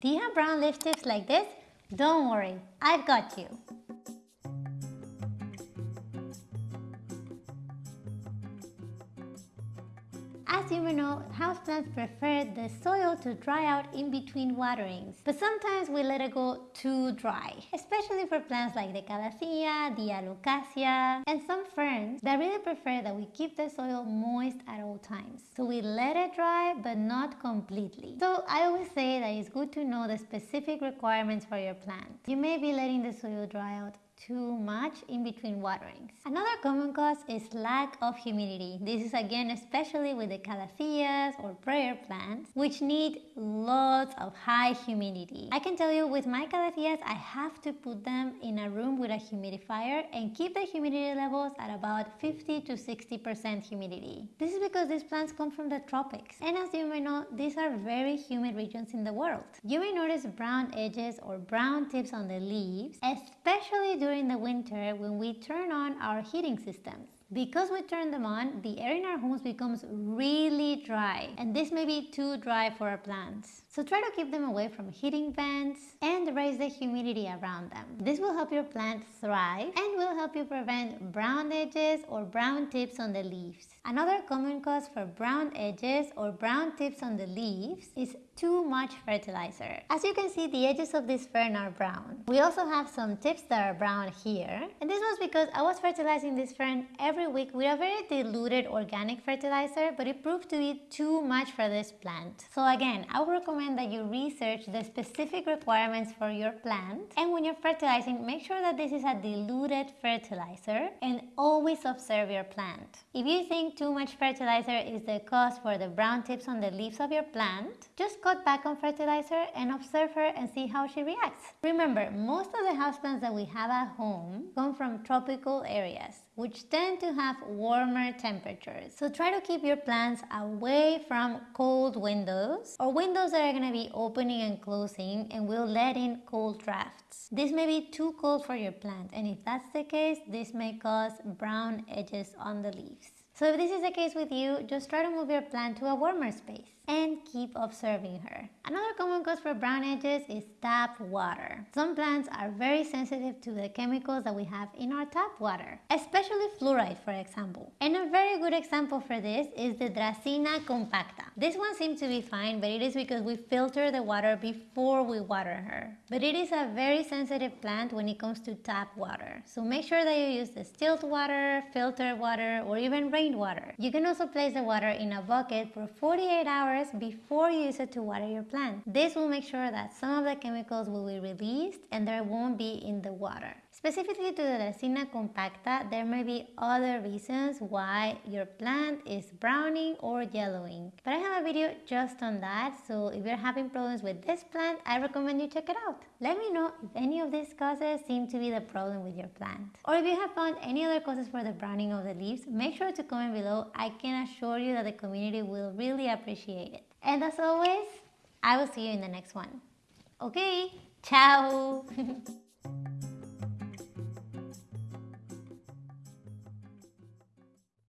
Do you have brown tips like this? Don't worry, I've got you. As you may know, houseplants prefer the soil to dry out in between waterings, but sometimes we let it go too dry, especially for plants like the calathea, the alocasia, and some ferns that really prefer that we keep the soil moist at all times. So we let it dry, but not completely. So I always say that it's good to know the specific requirements for your plant. You may be letting the soil dry out too much in between waterings. Another common cause is lack of humidity. This is again especially with the calatheas or prayer plants which need lots of high humidity. I can tell you with my calatheas I have to put them in a room with a humidifier and keep the humidity levels at about 50 to 60% humidity. This is because these plants come from the tropics and as you may know these are very humid regions in the world. You may notice brown edges or brown tips on the leaves especially during during the winter when we turn on our heating systems. Because we turn them on, the air in our homes becomes really dry and this may be too dry for our plants. So try to keep them away from heating vents and raise the humidity around them. This will help your plant thrive and will help you prevent brown edges or brown tips on the leaves. Another common cause for brown edges or brown tips on the leaves is too much fertilizer. As you can see, the edges of this fern are brown. We also have some tips that are brown here. And this was because I was fertilizing this fern every week with a very diluted organic fertilizer, but it proved to be too much for this plant. So again, I would recommend that you research the specific requirements for your plant. And when you're fertilizing, make sure that this is a diluted fertilizer and always observe your plant. If you think too much fertilizer is the cause for the brown tips on the leaves of your plant, just cut back on fertilizer and observe her and see how she reacts. Remember, most of the houseplants that we have at home come from tropical areas, which tend to have warmer temperatures. So try to keep your plants away from cold windows or windows that are going to be opening and closing and will let in cold drafts. This may be too cold for your plant and if that's the case, this may cause brown edges on the leaves. So if this is the case with you, just try to move your plant to a warmer space and keep observing her. Another common cause for brown edges is tap water. Some plants are very sensitive to the chemicals that we have in our tap water, especially fluoride for example. And a very good example for this is the Dracaena compacta. This one seems to be fine, but it is because we filter the water before we water her. But it is a very sensitive plant when it comes to tap water. So make sure that you use distilled water, filtered water, or even rainwater. You can also place the water in a bucket for 48 hours hours before you use it to water your plant. This will make sure that some of the chemicals will be released and there won't be in the water. Specifically to the Dracaena compacta, there may be other reasons why your plant is browning or yellowing. But I have a video just on that, so if you're having problems with this plant, I recommend you check it out. Let me know if any of these causes seem to be the problem with your plant. Or if you have found any other causes for the browning of the leaves, make sure to comment below. I can assure you that the community will really appreciate it. And as always, I will see you in the next one. Okay, ciao!